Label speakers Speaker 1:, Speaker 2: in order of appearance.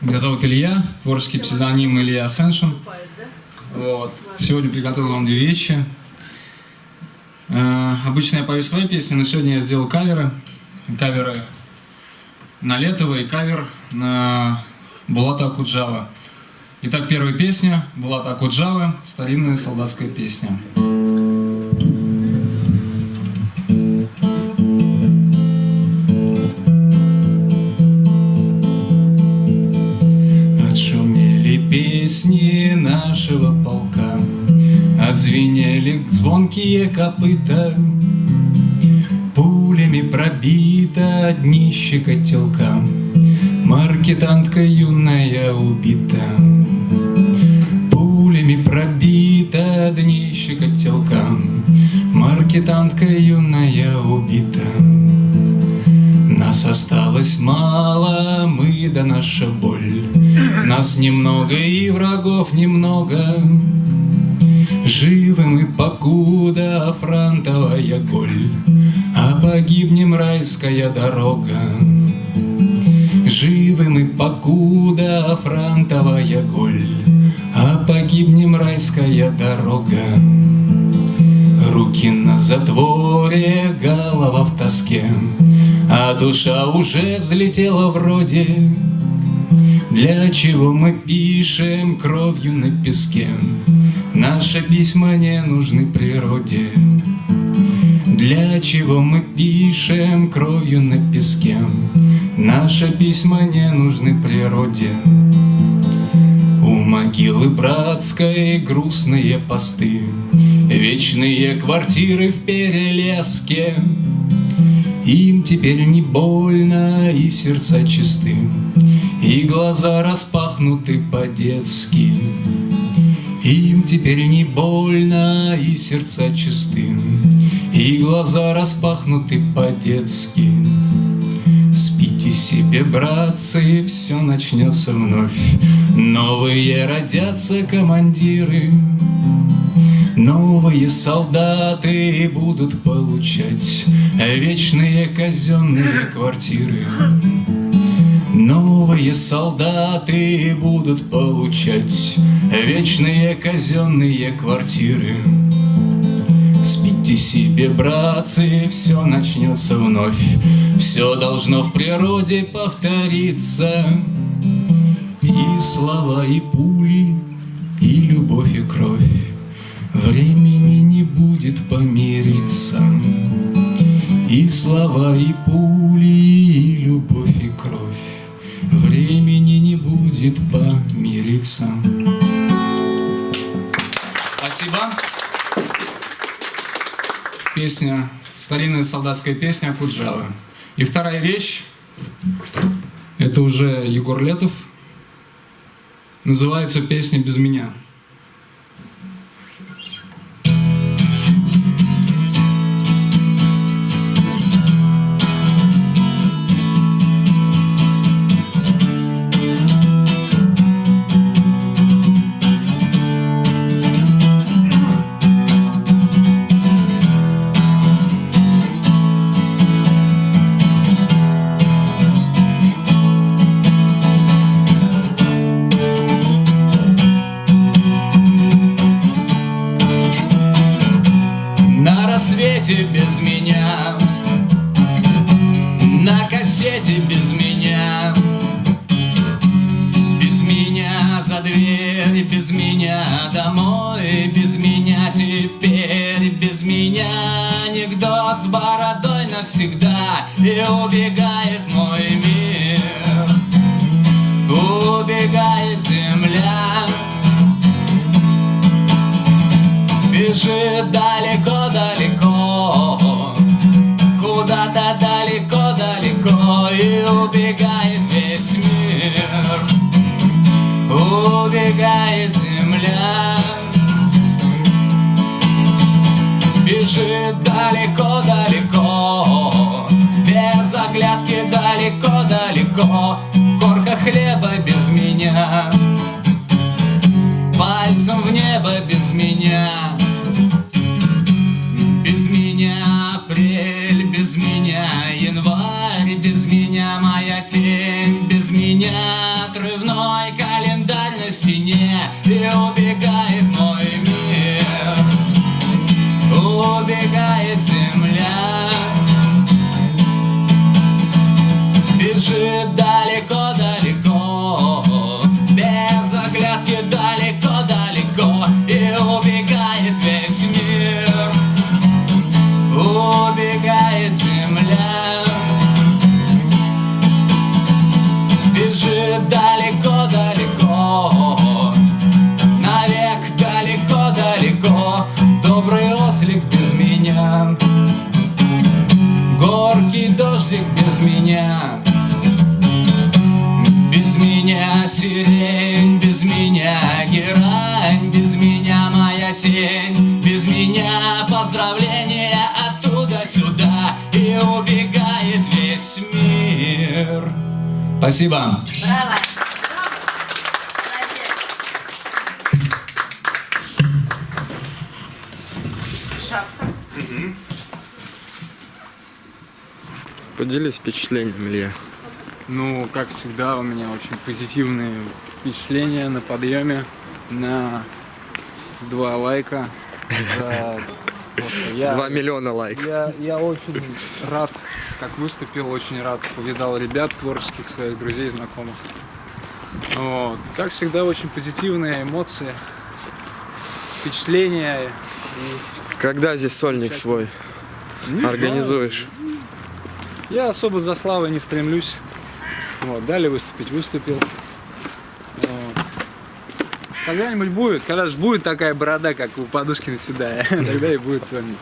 Speaker 1: Меня зовут Илья, творческий псевдоним Илья Ascension. Вот. Сегодня приготовил вам две вещи. Э, обычно я пою свои песни, но сегодня я сделал каверы. Каверы на Летова и кавер на Булата Акуджава. Итак, первая песня Булата Акуджавы, старинная солдатская песня. Нашего полка, Отзвенели звонкие копыта, Пулями пробито днище котелка, Маркетантка юная убита. Пулями пробито днище котелка, Маркетантка юная убита. Нас осталось мало, мы да наша боль. Нас немного и врагов немного. Живы мы покуда фронтовая голь, А погибнем райская дорога. Живы мы покуда фронтовая голь, А погибнем райская дорога. Руки на затворе, голова в тоске, А душа уже взлетела вроде. Для чего мы пишем кровью на песке? Наши письма не нужны природе. Для чего мы пишем кровью на песке? Наши письма не нужны природе. У могилы братской грустные посты, Вечные квартиры в перелеске. Им теперь не больно, и сердца чисты, И глаза распахнуты по-детски. Им теперь не больно, и сердца чисты, И глаза распахнуты по-детски. Спите себе, братцы, все начнется вновь. Новые родятся командиры, Новые солдаты будут получать Вечные казенные квартиры. Новые солдаты будут получать Вечные казенные квартиры. Спите себе, братцы, все начнется вновь, Все должно в природе повториться. И слова, и пули, и любовь, и кровь. Времени не будет помириться. И слова, и пули, помириться. Спасибо. Песня, старинная солдатская песня Акуджавы. И вторая вещь, это уже Егор Летов, называется песня «Без меня». Рассвете без меня, на кассете без меня, без меня за дверь, без меня домой, без меня теперь, без меня анекдот с бородой навсегда. И убегает убегает весь мир, убегает земля. Бежит далеко-далеко, без оглядки далеко-далеко, корка хлеба без меня, пальцем в небо без меня. убегает земля. Бежит далеко-далеко Без оглядки далеко-далеко И убегает весь мир. Убегает земля. Бежит далеко-далеко Навек далеко-далеко Добрый ослик сирень Без меня герань, без меня моя тень Без меня поздравления оттуда сюда И убегает весь мир
Speaker 2: Спасибо.
Speaker 3: Браво. Угу.
Speaker 4: Поделись впечатлениями, Илья.
Speaker 1: Ну, как всегда, у меня очень позитивные впечатления на подъеме, на два лайка. за я,
Speaker 4: миллиона лайков.
Speaker 1: я, я очень рад, как выступил, очень рад, повидал ребят творческих, своих друзей, знакомых. Вот. Как всегда, очень позитивные эмоции, впечатления.
Speaker 4: Когда здесь сольник свой
Speaker 1: Не знаю,
Speaker 4: организуешь?
Speaker 1: Я особо за славой не стремлюсь. Вот, дали выступить, выступил. Вот. Когда-нибудь будет, когда же будет такая борода, как у Подушкина Седая, тогда и будет сольник.